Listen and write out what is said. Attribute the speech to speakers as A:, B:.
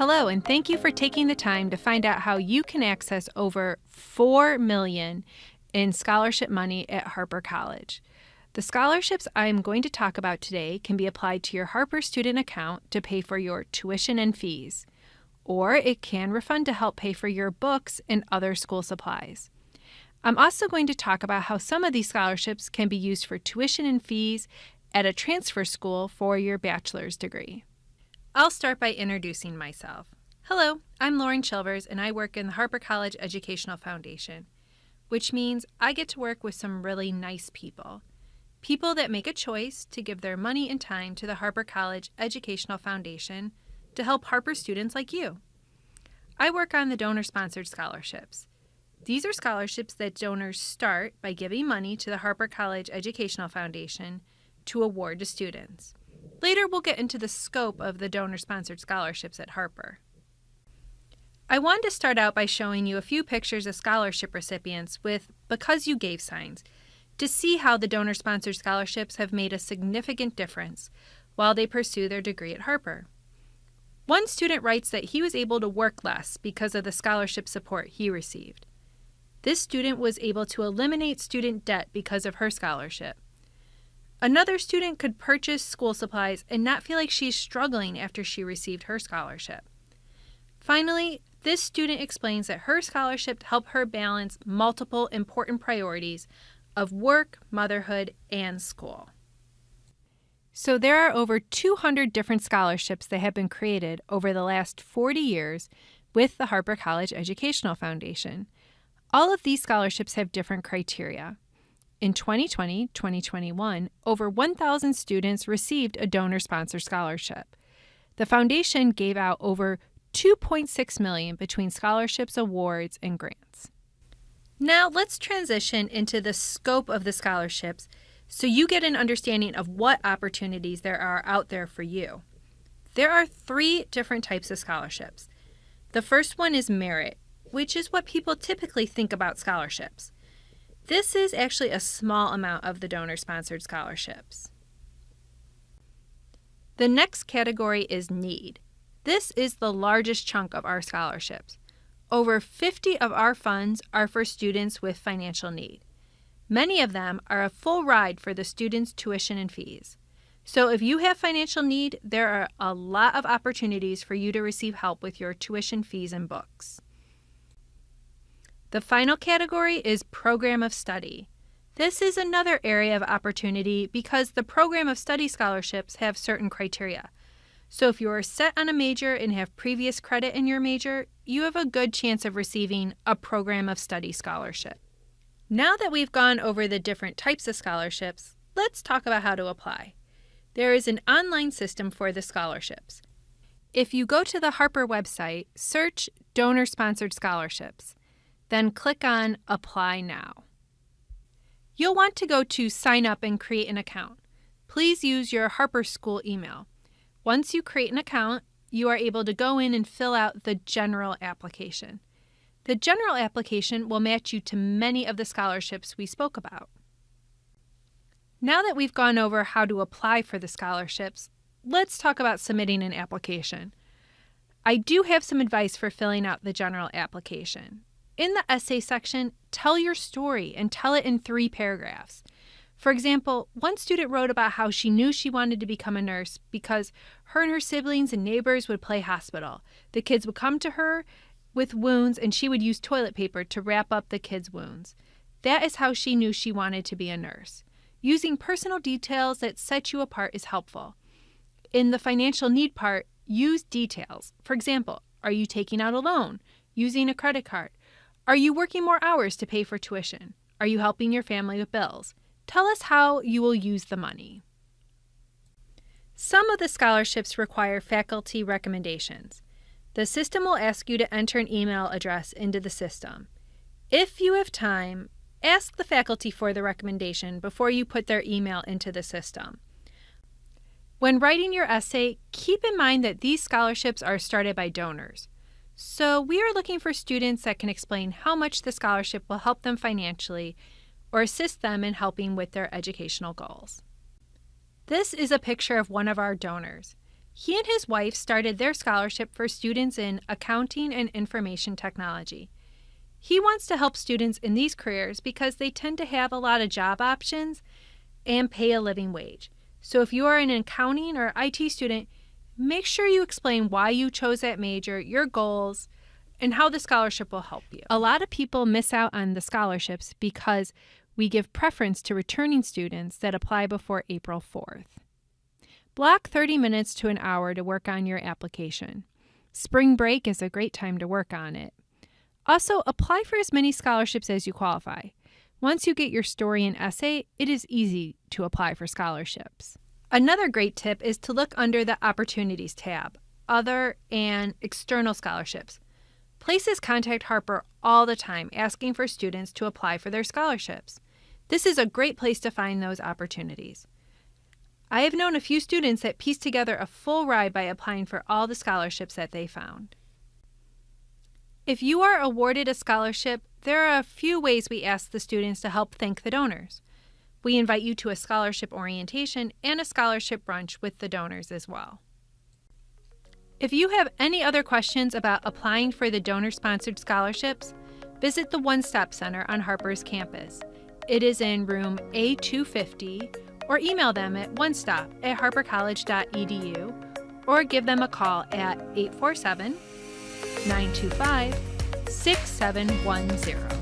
A: Hello, and thank you for taking the time to find out how you can access over 4 million in scholarship money at Harper College. The scholarships I'm going to talk about today can be applied to your Harper student account to pay for your tuition and fees, or it can refund to help pay for your books and other school supplies. I'm also going to talk about how some of these scholarships can be used for tuition and fees at a transfer school for your bachelor's degree. I'll start by introducing myself. Hello, I'm Lauren Chilvers, and I work in the Harper College Educational Foundation, which means I get to work with some really nice people. People that make a choice to give their money and time to the Harper College Educational Foundation to help Harper students like you. I work on the donor sponsored scholarships. These are scholarships that donors start by giving money to the Harper College Educational Foundation to award to students. Later, we'll get into the scope of the donor sponsored scholarships at Harper. I wanted to start out by showing you a few pictures of scholarship recipients with Because You Gave signs to see how the donor sponsored scholarships have made a significant difference while they pursue their degree at Harper. One student writes that he was able to work less because of the scholarship support he received. This student was able to eliminate student debt because of her scholarship. Another student could purchase school supplies and not feel like she's struggling after she received her scholarship. Finally, this student explains that her scholarship helped her balance multiple important priorities of work, motherhood, and school. So, there are over 200 different scholarships that have been created over the last 40 years with the Harper College Educational Foundation. All of these scholarships have different criteria. In 2020 2021, over 1,000 students received a donor sponsored scholarship. The foundation gave out over 2.6 million between scholarships, awards, and grants. Now, let's transition into the scope of the scholarships so you get an understanding of what opportunities there are out there for you. There are three different types of scholarships. The first one is merit, which is what people typically think about scholarships. This is actually a small amount of the donor sponsored scholarships. The next category is need. This is the largest chunk of our scholarships. Over 50 of our funds are for students with financial need. Many of them are a full ride for the students' tuition and fees. So if you have financial need, there are a lot of opportunities for you to receive help with your tuition fees and books. The final category is program of study. This is another area of opportunity because the program of study scholarships have certain criteria. So if you are set on a major and have previous credit in your major, you have a good chance of receiving a program of study scholarship. Now that we've gone over the different types of scholarships, let's talk about how to apply. There is an online system for the scholarships. If you go to the Harper website, search donor sponsored scholarships. Then click on Apply Now. You'll want to go to Sign Up and create an account. Please use your Harper School email. Once you create an account, you are able to go in and fill out the general application. The general application will match you to many of the scholarships we spoke about. Now that we've gone over how to apply for the scholarships, let's talk about submitting an application. I do have some advice for filling out the general application. In the essay section, tell your story and tell it in three paragraphs. For example, one student wrote about how she knew she wanted to become a nurse because her and her siblings and neighbors would play hospital. The kids would come to her with wounds and she would use toilet paper to wrap up the kids' wounds. That is how she knew she wanted to be a nurse. Using personal details that set you apart is helpful. In the financial need part, use details. For example, are you taking out a loan? Using a credit card? Are you working more hours to pay for tuition? Are you helping your family with bills? Tell us how you will use the money. Some of the scholarships require faculty recommendations. The system will ask you to enter an email address into the system. If you have time, ask the faculty for the recommendation before you put their email into the system. When writing your essay, keep in mind that these scholarships are started by donors. So, we are looking for students that can explain how much the scholarship will help them financially or assist them in helping with their educational goals. This is a picture of one of our donors. He and his wife started their scholarship for students in accounting and information technology. He wants to help students in these careers because they tend to have a lot of job options and pay a living wage. So if you are an accounting or IT student, make sure you explain why you chose that major, your goals, and how the scholarship will help you. A lot of people miss out on the scholarships because we give preference to returning students that apply before April 4th. Block 30 minutes to an hour to work on your application. Spring break is a great time to work on it. Also, apply for as many scholarships as you qualify. Once you get your story and essay, it is easy to apply for scholarships. Another great tip is to look under the Opportunities tab, Other and External Scholarships. Places contact Harper all the time asking for students to apply for their scholarships. This is a great place to find those opportunities. I have known a few students that pieced together a full ride by applying for all the scholarships that they found. If you are awarded a scholarship, there are a few ways we ask the students to help thank the donors. We invite you to a scholarship orientation and a scholarship brunch with the donors as well. If you have any other questions about applying for the donor sponsored scholarships, visit the One Stop Center on Harper's campus. It is in room A250 or email them at onestop at harpercollege.edu or give them a call at 847 925 6710.